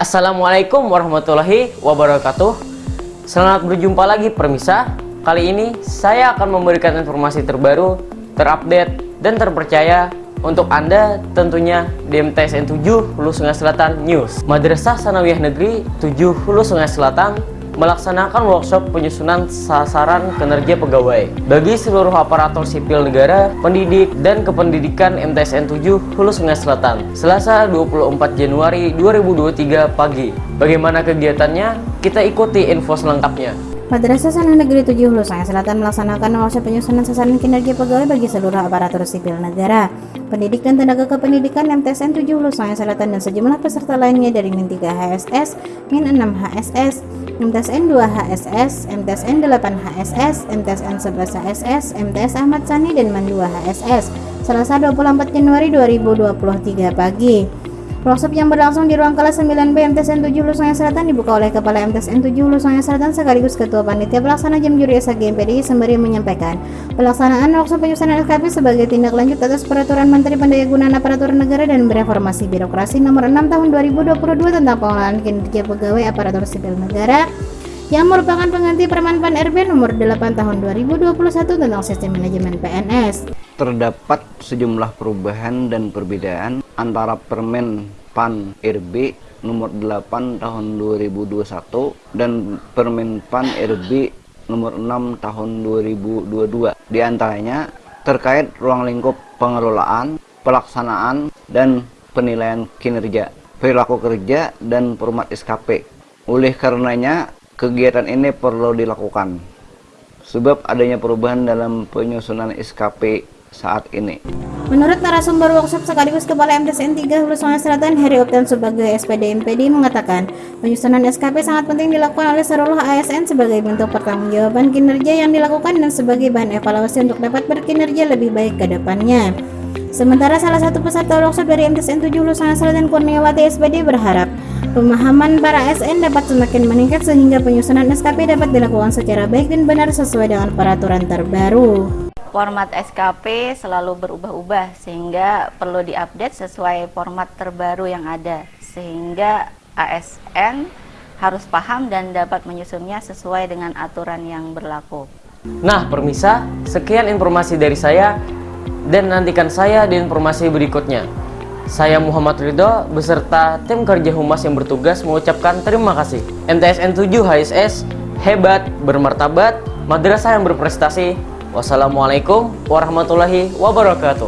Assalamualaikum warahmatullahi wabarakatuh. Selamat berjumpa lagi permisa Kali ini saya akan memberikan informasi terbaru, terupdate, dan terpercaya untuk Anda tentunya di MTSN 7 Hulu Sungai Selatan News. Madrasah Sanawiyah Negeri 7 Hulu Sungai Selatan melaksanakan workshop penyusunan sasaran kinerja pegawai bagi seluruh aparatur sipil negara, pendidik, dan kependidikan MTSN 7 Hulu Sungai Selatan Selasa 24 Januari 2023 pagi. Bagaimana kegiatannya? Kita ikuti info selengkapnya. Madrasah Sana Negeri 7 Hulu Sungai Selatan melaksanakan workshop penyusunan sasaran kinerja pegawai bagi seluruh aparatur sipil negara, pendidik dan tenaga kependidikan MTSN 7 Hulu Sungai Selatan dan sejumlah peserta lainnya dari Min 3 HSS, Min 6 HSS, MTSN 2 HSS, MTSN 8 HSS, MTSN 11 HSS, MTS Ahmad Sani dan Man 2 HSS. Selasa 24 Januari 2023 pagi. Workshop yang berlangsung di ruang kelas 9B MTSN 7 Hulu Sungai Selatan dibuka oleh Kepala MTSN 7 Hulu Sungai Selatan sekaligus Ketua Panitia Pelaksana Jam Juri SAG MPDI sembari menyampaikan pelaksanaan workshop penyusunan SKP sebagai tindak lanjut atas Peraturan Menteri Pendayagunaan Aparatur Negara dan Reformasi Birokrasi Nomor 6 Tahun 2022 tentang pengelolaan kinerja pegawai aparatur sipil negara yang merupakan pengganti Permen PAN RB nomor 8 tahun 2021 tentang sistem manajemen PNS. Terdapat sejumlah perubahan dan perbedaan antara Permen PAN RB nomor 8 tahun 2021 dan Permen PAN RB nomor 6 tahun 2022. Di antaranya terkait ruang lingkup pengelolaan, pelaksanaan, dan penilaian kinerja, perilaku kerja, dan format SKP. Oleh karenanya, kegiatan ini perlu dilakukan. Sebab adanya perubahan dalam penyusunan SKP saat ini. Menurut narasumber workshop sekaligus Kepala MTSN 3 Hulu Sungai Selatan Heri Optan sebagai SPD MPD mengatakan penyusunan SKP sangat penting dilakukan oleh seluruh ASN sebagai bentuk pertanggungjawaban kinerja yang dilakukan dan sebagai bahan evaluasi untuk dapat berkinerja lebih baik ke depannya. Sementara salah satu peserta workshop dari MTSN 7 Hulu Sungai Selatan Kurniawati SPD berharap pemahaman para ASN dapat semakin meningkat sehingga penyusunan SKP dapat dilakukan secara baik dan benar sesuai dengan peraturan terbaru format SKP selalu berubah-ubah sehingga perlu diupdate sesuai format terbaru yang ada sehingga ASN harus paham dan dapat menyusunnya sesuai dengan aturan yang berlaku. Nah, permisa, sekian informasi dari saya dan nantikan saya di informasi berikutnya. Saya Muhammad Ridho beserta tim kerja humas yang bertugas mengucapkan terima kasih. MTSN 7 HSS hebat, bermartabat, madrasah yang berprestasi, Wassalamualaikum warahmatullahi wabarakatuh.